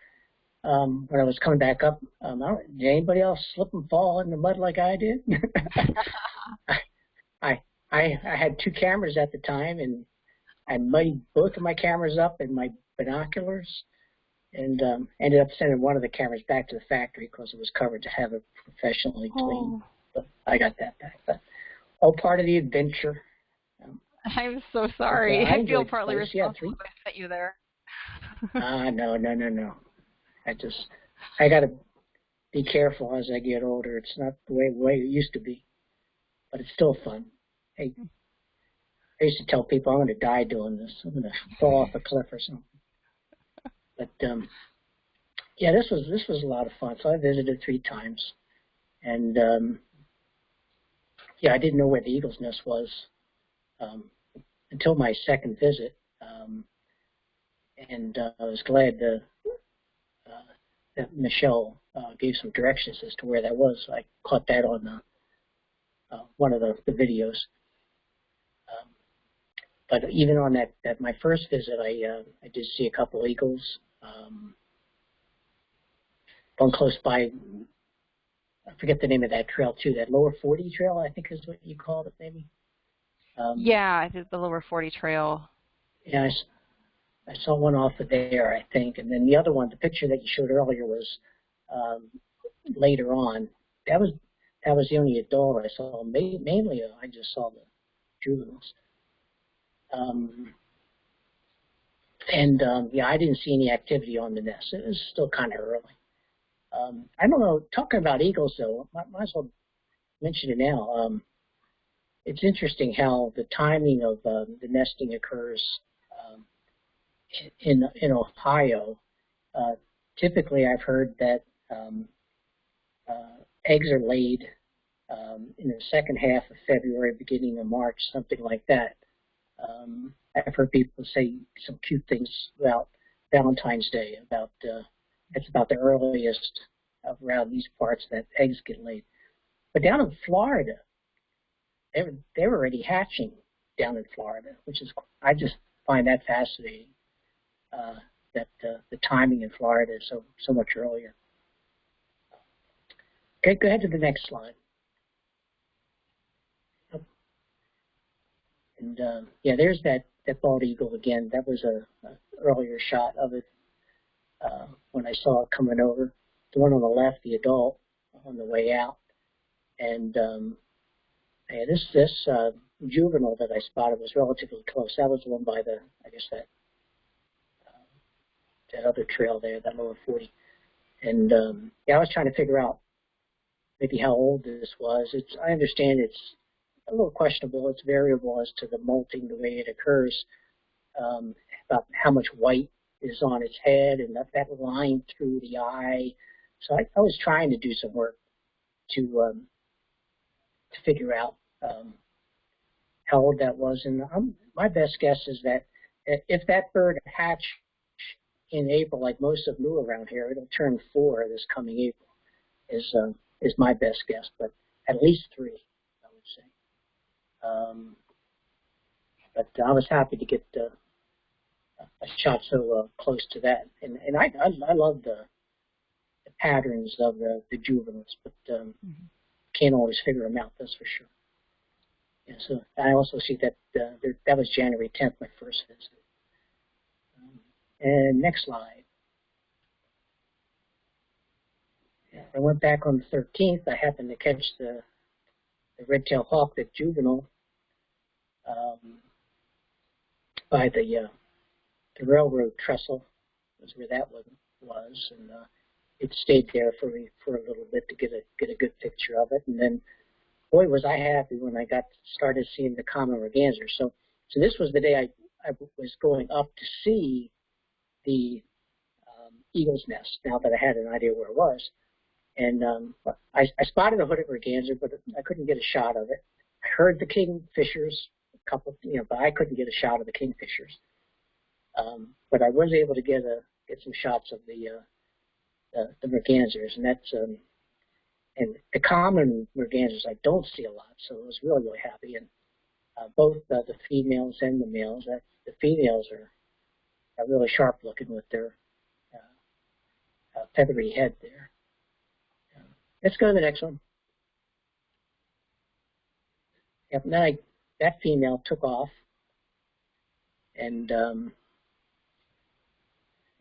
Um, when I was coming back up, um, I did anybody else slip and fall in the mud like I did? I, I I had two cameras at the time, and I muddied both of my cameras up and my binoculars, and um, ended up sending one of the cameras back to the factory because it was covered to have it professionally cleaned. Oh. But I got that back. But all part of the adventure. Um, I'm so sorry. I, I feel partly responsible yeah, I sent you there. Ah, uh, no, no, no, no. I just, I got to be careful as I get older. It's not the way, way it used to be, but it's still fun. Hey, I used to tell people I'm going to die doing this. I'm going to fall off a cliff or something. But um, yeah, this was this was a lot of fun. So I visited three times, and um, yeah, I didn't know where the Eagle's Nest was um, until my second visit, um, and uh, I was glad the that Michelle uh, gave some directions as to where that was. I caught that on the, uh, one of the, the videos. Um, but even on that, that my first visit, I uh, I did see a couple eagles. Um, one close by, I forget the name of that trail too. That lower 40 trail, I think is what you called it, maybe. Um, yeah, I did the lower 40 trail. Yeah, I, I saw one off of there, I think, and then the other one, the picture that you showed earlier was um, later on. That was that was the only adult I saw. Mainly, uh, I just saw the juveniles. Um, and um, yeah, I didn't see any activity on the nest. It was still kind of early. Um, I don't know. Talking about eagles, though, might, might as well mention it now. Um, it's interesting how the timing of um, the nesting occurs in in Ohio, uh, typically I've heard that um, uh, eggs are laid um, in the second half of February, beginning of March, something like that. Um, I've heard people say some cute things about Valentine's Day, about uh, it's about the earliest around these parts that eggs get laid. But down in Florida, they were, they were already hatching down in Florida, which is I just find that fascinating uh, that uh, the timing in Florida is so so much earlier. Okay, go ahead to the next slide. And um, yeah, there's that that bald eagle again. That was a, a earlier shot of it uh, when I saw it coming over. The one on the left, the adult, on the way out, and um, yeah, this this uh, juvenile that I spotted was relatively close. That was the one by the I guess that that other trail there, that lower 40. And um, yeah, I was trying to figure out maybe how old this was. It's I understand it's a little questionable. It's variable as to the molting, the way it occurs, um, about how much white is on its head and that, that line through the eye. So I, I was trying to do some work to um, to figure out um, how old that was. And I'm, my best guess is that if that bird hatched in April, like most of them around here, it'll turn four this coming April. Is um, is my best guess, but at least three. Um, but I was happy to get uh, a shot so uh, close to that, and and I I, I love the, the patterns of the, the juveniles, but um, mm-hmm. can't always figure them out. That's for sure. Yeah, so I also see that uh, there, that was January 10th, my first visit. Um, and next slide. Yeah, I went back on the 13th. I happened to catch the the red-tailed hawk, the juvenile, um, by the uh, the railroad trestle was where that one was, and uh, it stayed there for me for a little bit to get a get a good picture of it, and then boy was I happy when I got started seeing the common merganser. So so this was the day I I was going up to see the um, eagle's nest. Now that I had an idea where it was, and um, I, I spotted a hooded merganser, but I couldn't get a shot of it. I heard the kingfishers, couple, you know, but I couldn't get a shot of the kingfishers. Um, but I was able to get a get some shots of the uh, the, the mergansers, and that's um, and the common mergansers I don't see a lot, so I was really really happy. And uh, both uh, the females and the males, that the females are are really sharp looking with their uh, uh, feathery head there. let's go to the next one. Yep, then I, that female took off, and um,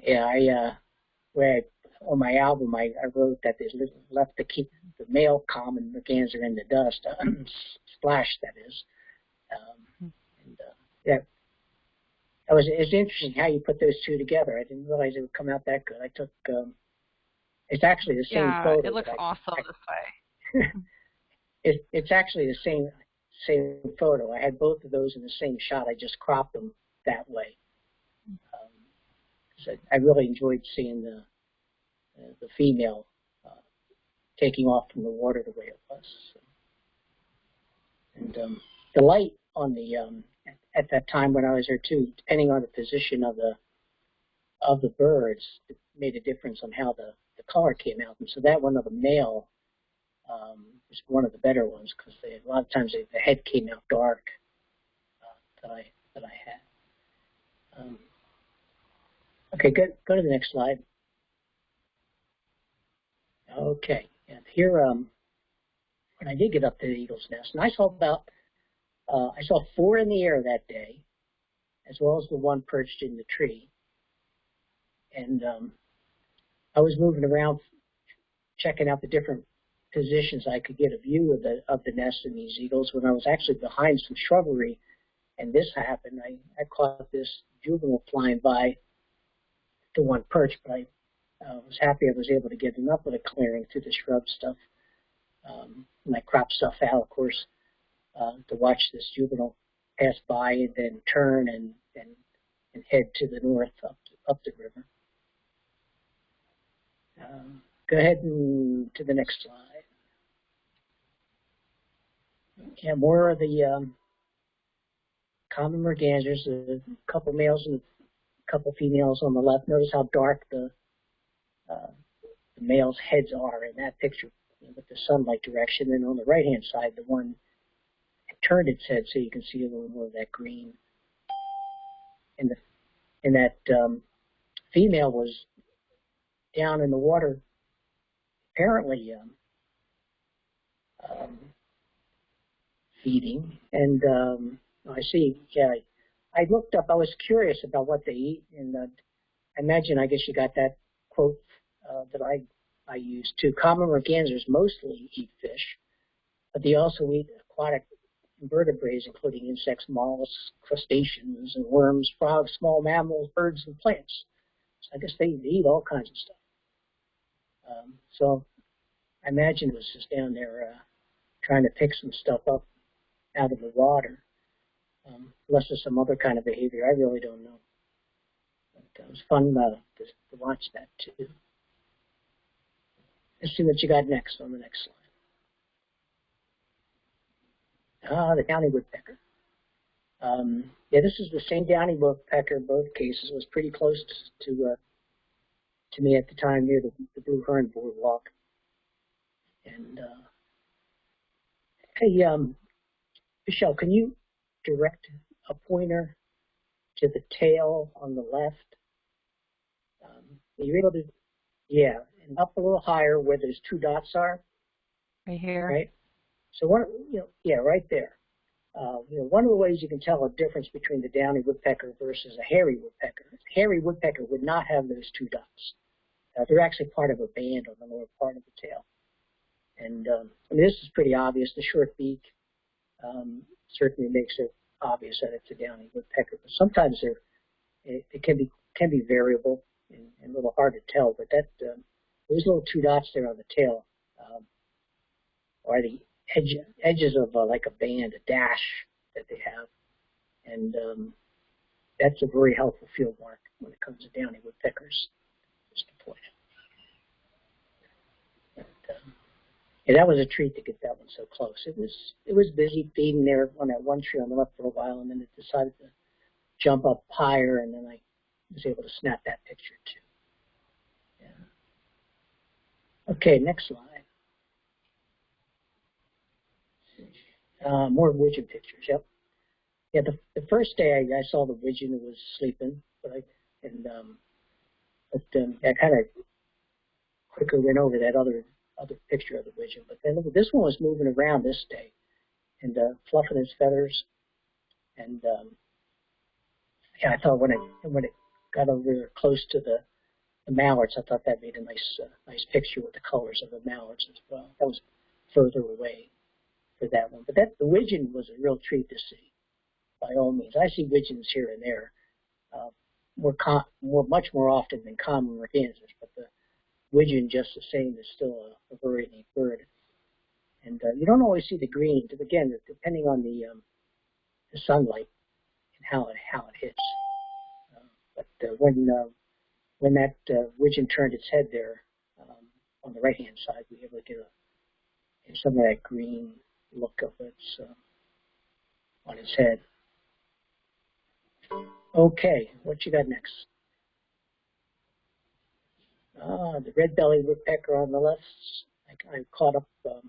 yeah, I uh, where I, on my album I, I wrote that they left the keep the male calm common merganser in the dust, uh, splash that is. Um, and uh, yeah, that was it's interesting how you put those two together. I didn't realize it would come out that good. I took um, it's actually the same yeah, photo. it looks I, awesome I, this way. it, it's actually the same same photo. I had both of those in the same shot. I just cropped them that way. I, I really enjoyed seeing the uh, the female uh, taking off from the water the way it was. So. And um, the light on the um, at, at that time when I was there too, depending on the position of the of the birds, it made a difference on how the the color came out. And so that one of the male um, was one of the better ones because a lot of times they, the head came out dark uh, that I that I had. Um, Okay, good. Go to the next slide. Okay, and here, um, when I did get up to the eagle's nest, and I saw about, uh, I saw four in the air that day, as well as the one perched in the tree. And um, I was moving around, checking out the different positions I could get a view of the of the nest and these eagles. When I was actually behind some shrubbery, and this happened, I, I caught this juvenile flying by to one perch, but I uh, was happy I was able to get enough of the clearing through the shrub stuff. Um, cropped stuff out, of course, uh, to watch this juvenile pass by and then turn and, and, and head to the north up, up the river. Um, go ahead and to the next slide. Yeah, more of the um, common mergansers, a couple males and a couple females on the left. Notice how dark the, uh, the males' heads are in that picture with the sunlight direction. And on the right-hand side, the one turned its head so you can see a little more of that green. And the and that um, female was down in the water, apparently um, um, feeding. And um, I see, yeah, I looked up, I was curious about what they eat, and uh, I imagine, I guess you got that quote uh, that I, I used too. Common mergansers mostly eat fish, but they also eat aquatic invertebrates, including insects, mollusks, crustaceans, and worms, frogs, small mammals, birds, and plants. So I guess they, they eat all kinds of stuff. Um, so I imagine it was just down there uh, trying to pick some stuff up out of the water um, unless there's some other kind of behavior. I really don't know. it was fun uh, to, to watch that too. Let's see what you got next on the next slide. Ah, the downy woodpecker. Um, yeah, this is the same downy woodpecker both cases. Was pretty close to uh, to me at the time near the, the Blue Heron Boardwalk. And uh, hey, um, Michelle, can you direct a pointer to the tail on the left? Um, are you able to? Yeah, and up a little higher where those two dots are. Right here. Right. So one, you know, yeah, right there. Uh, you know, one of the ways you can tell a difference between the downy woodpecker versus a hairy woodpecker, a hairy woodpecker would not have those two dots. Uh, they're actually part of a band on the lower part of the tail. And um, mean, this is pretty obvious. The short beak um, certainly makes it obvious that it's a downy woodpecker. But sometimes it, it can be can be variable and, and, a little hard to tell. But that um, those little two dots there on the tail um, are the edge, edges of uh, like a band, a dash that they have. And um, that's a very helpful field mark when it comes to downy woodpeckers, just to point out. But, um, yeah, that was a treat to get that one so close. It was it was busy feeding there on that one tree on the left for a while, and then it decided to jump up higher, and then I was able to snap that picture too. Yeah. Okay, next slide. Uh, more widgeon pictures. Yep. Yeah, the the first day I, I saw the widgeon, it was sleeping, but I and um, but um, I kind of quickly went over that other other picture of the widgeon. But then this one was moving around this day and uh, fluffing its feathers, and um, yeah, I thought when it when it got over close to the the mallards, I thought that made a nice uh, nice picture with the colors of the mallards as well. That was further away for that one. But that the widgeon was a real treat to see, by all means. I see widgeons here and there, uh, more, more much more often than common mergansers, but the widgeon just the same is still a, a very neat bird. And uh, you don't always see the green, again, depending on the um, the sunlight and how it how it hits. Uh, but uh, when uh, when that uh, widgeon turned its head there um, on the right hand side, we were able to get, a, get some of that green look of its uh, on its head. Okay, what you got next? Ah, the red-bellied woodpecker on the left. I, I caught up um,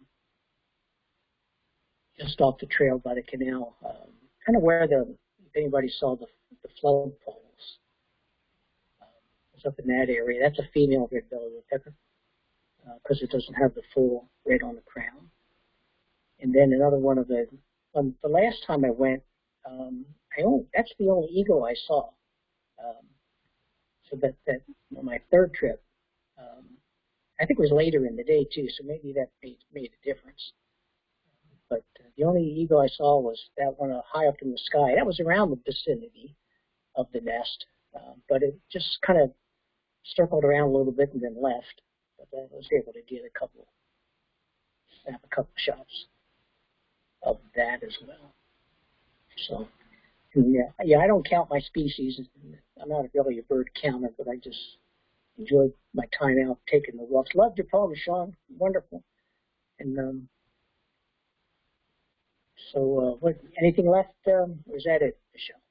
just off the trail by the canal, um, kind of where the if anybody saw the the flood poles. Um, it's up in that area. That's a female red-bellied woodpecker because uh, it doesn't have the full red on the crown. And then another one of the, um, the last time I went, um, I only, that's the only eagle I saw. Um, so that, that my third trip, um, I think it was later in the day too, so maybe that made, made a difference. But uh, the only eagle I saw was that one uh, high up in the sky. That was around the vicinity of the nest, uh, but it just kind of circled around a little bit and then left. But I was able to get a couple, snap a couple shots of that as well. So, yeah, yeah, I don't count my species. I'm not really a bird counter, but I just enjoy my time out taking the walks. Loved your poem, Sean. Wonderful. And um, so, uh, what? Anything left? Um, or is that it, Michelle?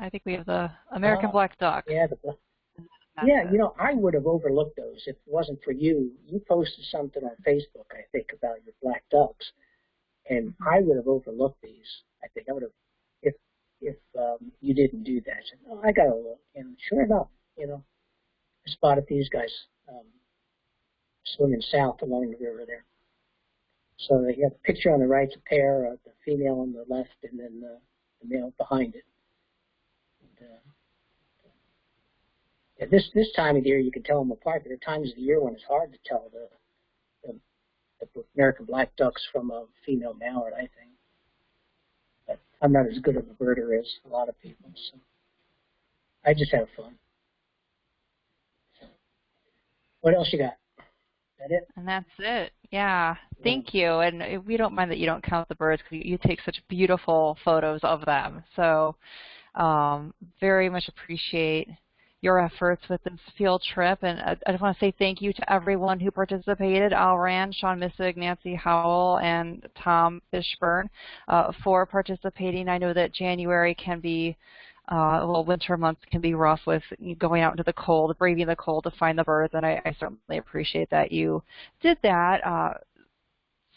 I think we have the American uh, black duck. Yeah, the black. Yeah, you know, I would have overlooked those if it wasn't for you. You posted something on Facebook, I think, about your black ducks, and I would have overlooked these. I think I would have, if if um, you didn't do that. I said, oh, I got to look. And sure enough, you know, spotted these guys um, swimming south along the river there. So they have a picture on the right, a pair, uh, the female on the left, and then uh, the male behind it. And, uh, yeah, this this time of the year you can tell them apart. There are times of the year when it's hard to tell the the American black ducks from a female mallard, I think. But I'm not as good of a birder as a lot of people, so I just have fun. What else you got? That it? And that's it. Yeah. Thank you. And we don't mind that you don't count the birds because you take such beautiful photos of them. So um, very much appreciate your efforts with this field trip. And I, I just want to say thank you to everyone who participated, Al Rand, Sean Missig, Nancy Howell, and Tom Fishburne uh, for participating. I know that January can be uh, well, winter months can be rough with going out into the cold, braving the cold to find the birds, and I, I certainly appreciate that you did that. Uh,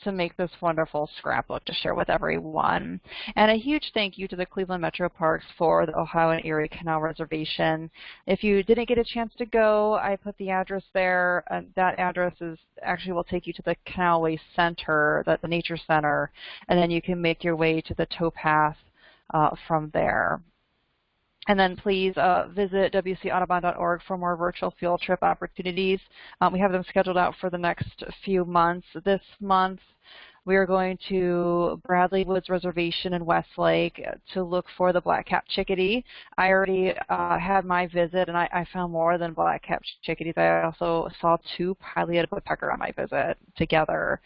to make this wonderful scrapbook to share with everyone. And a huge thank you to the Cleveland Metro Parks for the Ohio and Erie Canal Reservation. If you didn't get a chance to go, I put the address there. Uh, that address is actually will take you to the Canalway Center, the, the Nature Center, and then you can make your way to the towpath uh, from there. And then please uh, visit wcaudubon.org for more virtual field trip opportunities. Um, we have them scheduled out for the next few months. This month, we are going to Bradley Woods Reservation in Westlake to look for the black-capped chickadee. I already uh, had my visit, and I, I found more than black-capped chickadees. I also saw two pileated woodpecker on my visit together,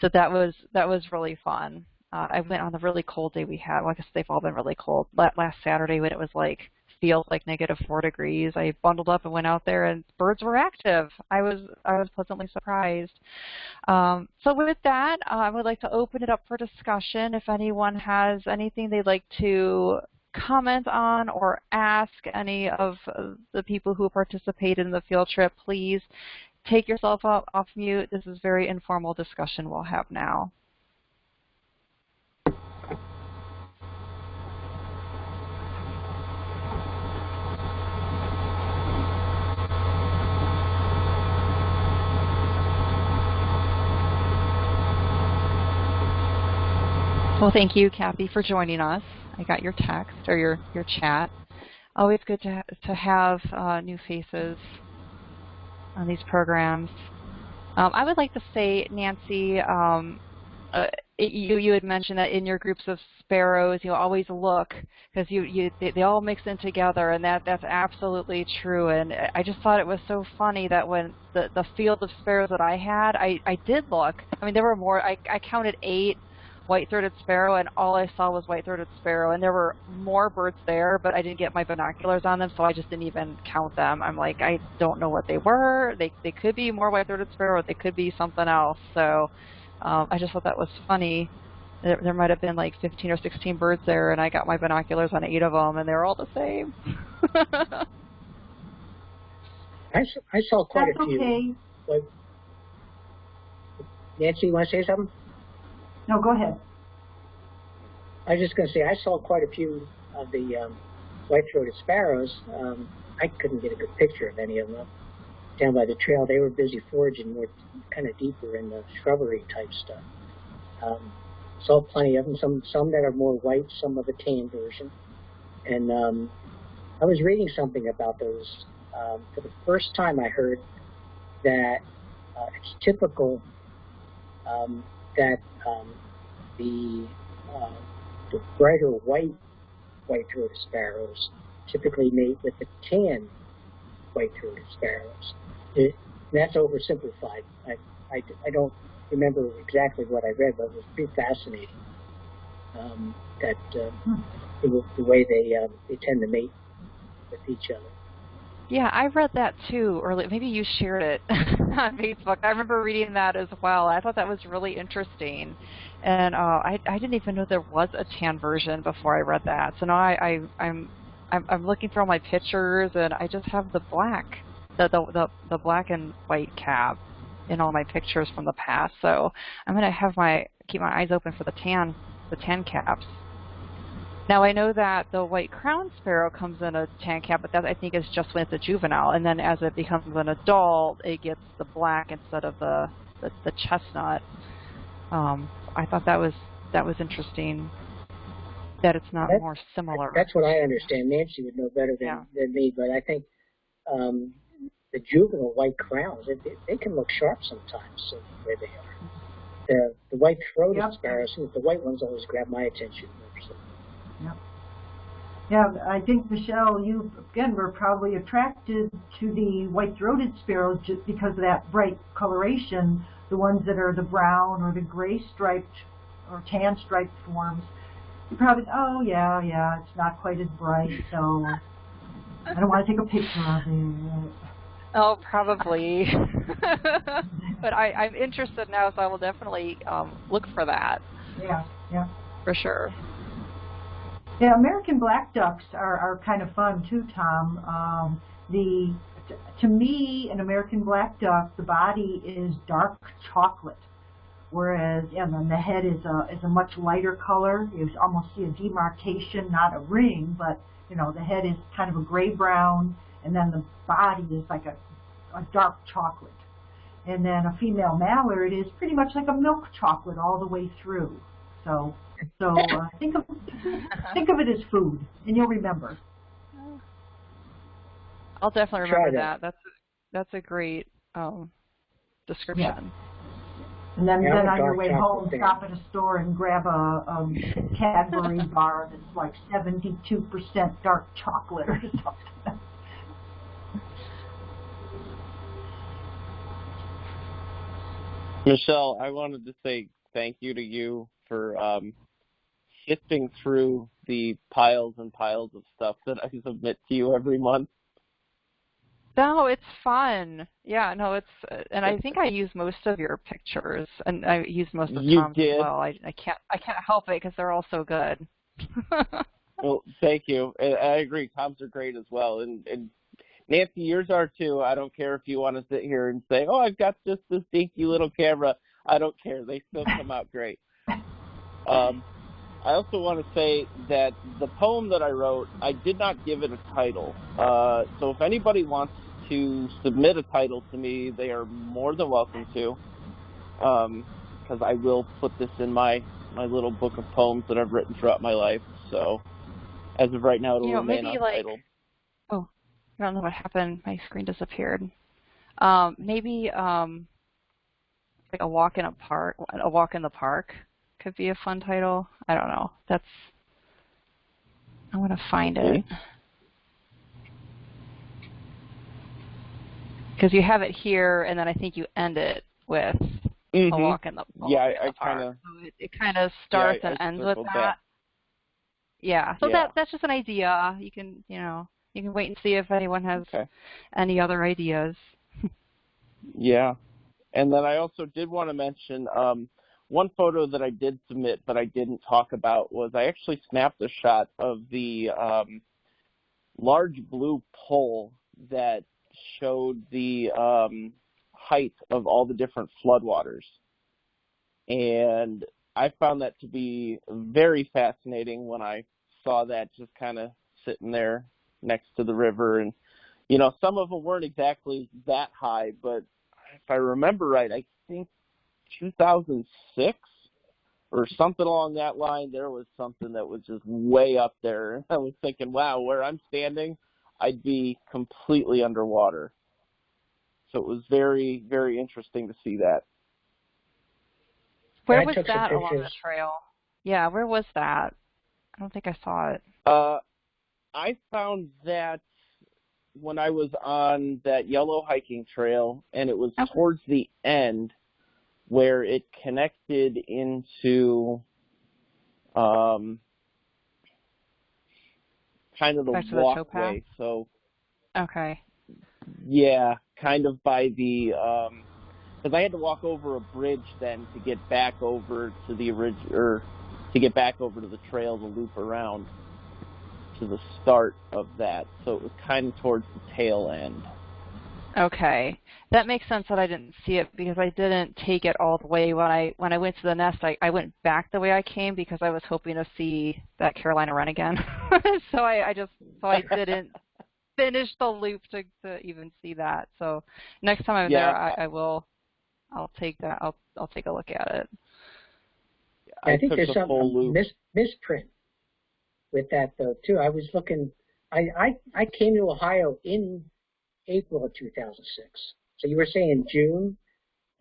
so that was that was really fun. Uh, I went on the really cold day we had. Well, I guess they've all been really cold. Last Saturday when it was like feels like negative four degrees, I bundled up and went out there, and birds were active. I was I was pleasantly surprised. Um, so with that, uh, I would like to open it up for discussion. If anyone has anything they'd like to comment on or ask any of the people who participated in the field trip, please take yourself off, off mute. This is very informal discussion we'll have now. Well, thank you, Kathy, for joining us. I got your text or your, your chat. Always good to, ha to have uh, new faces on these programs. Um, I would like to say, Nancy, um, uh, you you had mentioned that in your groups of sparrows, you always look because you you they, they, all mix in together, and that that's absolutely true. And I just thought it was so funny that when the the field of sparrows that I had, I I did look. I mean, there were more. I I counted eight white-throated sparrow, and all I saw was white-throated sparrow. And there were more birds there, but I didn't get my binoculars on them, so I just didn't even count them. I'm like, I don't know what they were. They they could be more white-throated sparrow, or they could be something else. So um, I just thought that was funny. There, there might have been like 15 or 16 birds there, and I got my binoculars on eight of them, and they were all the same. I, I saw quite That's a few. okay. But, Nancy, you want to say something? No, go ahead. I was just going to say I saw quite a few of the um, white-throated sparrows. Um, I couldn't get a good picture of any of them. Down by the trail, they were busy foraging more kind of deeper in the shrubbery type stuff. Um, saw plenty of them. Some some that are more white, some of a tan version. And um, I was reading something about those. Um, for the first time, I heard that uh, it's typical um, that um, the, uh, the brighter white white-throated sparrows typically mate with the tan white-throated sparrows. It, that's oversimplified. I, I, I don't remember exactly what I read, but it was pretty fascinating um, that uh, hmm. the, the, way they uh, they tend to mate with each other. Yeah, I read that too, or maybe you shared it on Facebook. I remember reading that as well. I thought that was really interesting, and uh, I I didn't even know there was a tan version before I read that. So now I, I I'm I'm I'm looking through all my pictures, and I just have the black, the the the, the black and white cap in all my pictures from the past. So I'm gonna have my keep my eyes open for the tan the tan caps. Now I know that the white crown sparrow comes in a tan cap, but that I think is just when it's a juvenile, and then as it becomes an adult, it gets the black instead of the the, the chestnut. Um, I thought that was that was interesting that it's not more similar. That's what I understand. Nancy would know better than, yeah. than me, but I think um, the juvenile white crowns, they, they can look sharp sometimes so where they are. The, the white-throated yep. sparrows, the white ones always grab my attention. Yep. Yeah, I think, Michelle, you, again, were probably attracted to the white-throated sparrows just because of that bright coloration, the ones that are the brown or the gray-striped or tan-striped forms. You probably, oh, yeah, yeah, it's not quite as bright, so... I don't want to take a picture of it. Oh, probably. but I, I'm interested now, so I will definitely um, look for that. Yeah, yeah. For sure. Yeah, American black ducks are, are kind of fun too, Tom. Um, the to me, an American black duck, the body is dark chocolate, whereas and then the head is a is a much lighter color. You almost see a demarcation, not a ring, but you know the head is kind of a gray brown, and then the body is like a a dark chocolate. And then a female mallard is pretty much like a milk chocolate all the way through. So so uh, think of think of it as food, and you'll remember. I'll definitely remember that. that. That's a, that's a great um, description. Yeah. And then, Yeah, then on your way home, fan. stop at a store and grab a um, Cadbury bar that's like 72% dark chocolate or something. Michelle, I wanted to say thank you to you for um, sifting through the piles and piles of stuff that I submit to you every month. No, it's fun. Yeah, no, it's and I think I use most of your pictures, and I use most of You Tom's did? as well. I, I can't I can't help it because they're all so good. Well, thank you. I, I agree. Toms are great as well, and, and Nancy, yours are too. I don't care if you want to sit here and say, "Oh, I've got just this dinky little camera." I don't care. They still come out great. Um, I also want to say that the poem that I wrote, I did not give it a title. Uh, so if anybody wants to submit a title to me, they are more than welcome to. Because I will put this in my my little book of poems that I've written throughout my life. So as of right now, it'll You know, remain maybe, like- untitled. I don't know what happened. My screen disappeared. Um, maybe um, like a walk in a park, a walk in the park could be a fun title. I don't know. That's I want to find it because you have it here, and then I think you end it with a Mhm. walk in the a Yeah, in I- I kinda- So it, it kind of starts I and ends with that. that. Yeah. So Yeah. that that's just an idea. You can you know you can wait and see if anyone has Okay. any other ideas. Yeah. And then I also did want to mention um, one photo that I did submit but I didn't talk about was I actually snapped a shot of the um, large blue pole that showed the um, height of all the different floodwaters. And I found that to be very fascinating when I saw that just kind of sitting there next to the river and you know, some of them weren't exactly that high, but if I remember right, I think 2006 or something along that line, there was something that was just way up there. I was thinking, wow, where I'm standing, I'd be completely underwater. So it was very, very interesting to see that. Where was that along the trail? Yeah, where was that? I don't think I saw it. Uh, I found that when I was on that yellow hiking trail, and it was Okay. towards the end where it connected into um, kind of the Back to the walkway. So Okay. yeah, kind of by the um, because I had to walk over a bridge then to get back over to the orig- or to get back over to the trail to loop around to the start of that. So it was kind of towards the tail end. Okay. That makes sense that I didn't see it because I didn't take it all the way when I when I went to the nest. I, I went back the way I came because I was hoping to see that Carolina wren again. so I, I just so I didn't finish the loop to, to even see that. So next time I'm Yeah. there, I, I will. I'll take that. I'll I'll take a look at it. I, think there's the some mis- misprint with that though too. I was looking. I, I I came to Ohio in April of 2006. So you were saying June,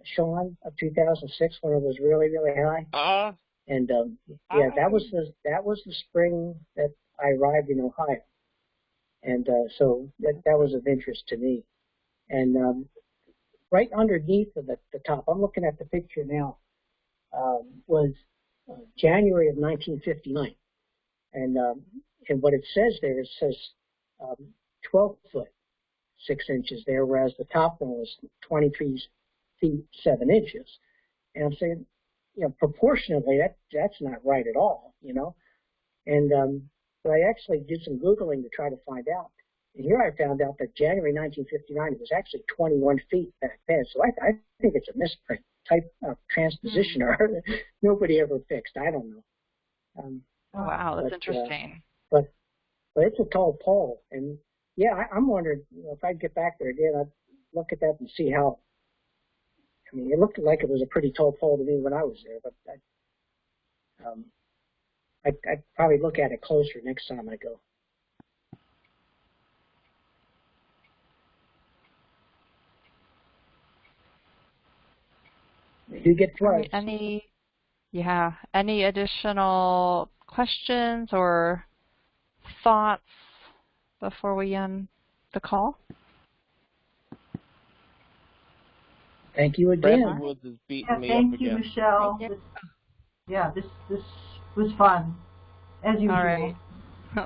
Sean, of 2006 when it was really really high. Uh, And um, yeah, I- that was the that was the spring that I arrived in Ohio, and uh, so that that was of interest to me. And um, right underneath of the, the top, I'm looking at the picture now, um, was uh, January of 1959, and um, and what it says there it says um, 12 foot 6 inches there, whereas the top one was 23 feet 7 inches. And I'm saying, you know, proportionally, that that's not right at all, you know. And um, so I actually did some Googling to try to find out. And here I found out that January 1959 it was actually 21 feet back then. So I, I think it's a misprint type of transposition error that nobody ever fixed. I don't know. Um, Oh, wow, that's But, uh, interesting. but it's a tall pole, and yeah, I, I'm wondering you know, if I'd get back there again, I'd look at that and see how. I mean, it looked like it was a pretty tall pole to me when I was there, but I, um, I, I'd probably look at it closer next time I go. Do get floods. Any, yeah, any additional questions or thoughts before we end the call? Thank you Bradley again. Woods is beating Yeah, me thank up you, again. Michelle. Thank you. This- yeah, this this was fun, as usual. All right.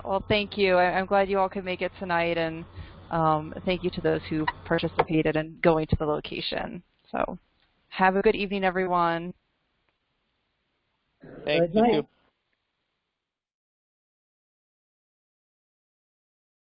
Well, thank you. I- I'm glad you all could make it tonight, and um, thank you to those who participated in going to the location. So, have a good evening, everyone. Thank Good night. you.